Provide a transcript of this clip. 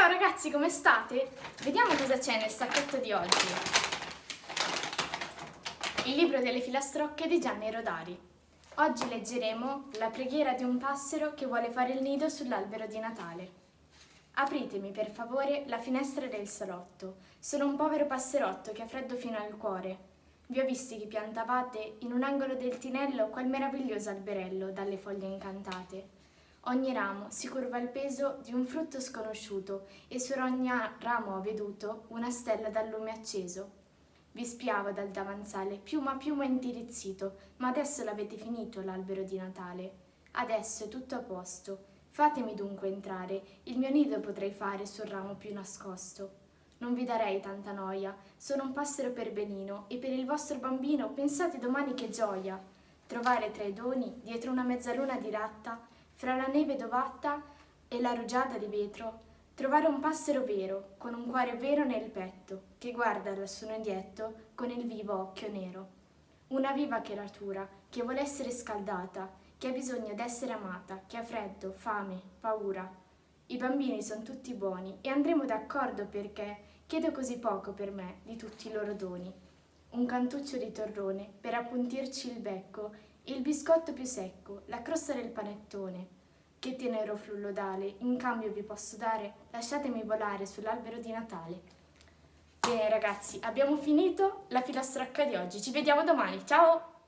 ragazzi, come state? Vediamo cosa c'è nel sacchetto di oggi. Il libro delle filastrocche di Gianni Rodari. Oggi leggeremo la preghiera di un passero che vuole fare il nido sull'albero di Natale. Apritemi per favore la finestra del salotto. Sono un povero passerotto che ha freddo fino al cuore. Vi ho visti che piantavate in un angolo del tinello quel meraviglioso alberello dalle foglie incantate. Ogni ramo si curva al peso di un frutto sconosciuto e su ogni ramo ho veduto una stella dal lume acceso. Vi spiavo dal davanzale, piuma piuma indirizzito, ma adesso l'avete finito l'albero di Natale. Adesso è tutto a posto. Fatemi dunque entrare, il mio nido potrei fare sul ramo più nascosto. Non vi darei tanta noia, sono un passero per benino e per il vostro bambino pensate domani che gioia. Trovare tra i doni, dietro una mezzaluna di ratta, fra la neve dovatta e la rugiada di vetro, trovare un passero vero, con un cuore vero nel petto, che guarda dal suo nidietto con il vivo occhio nero. Una viva creatura che vuole essere scaldata, che ha bisogno d'essere amata, che ha freddo, fame, paura. I bambini sono tutti buoni e andremo d'accordo perché chiedo così poco per me di tutti i loro doni. Un cantuccio di torrone per appuntirci il becco il biscotto più secco, la crosta del panettone. Che tenero frullodale, in cambio vi posso dare, lasciatemi volare sull'albero di Natale. Bene ragazzi, abbiamo finito la filastrocca di oggi, ci vediamo domani, ciao!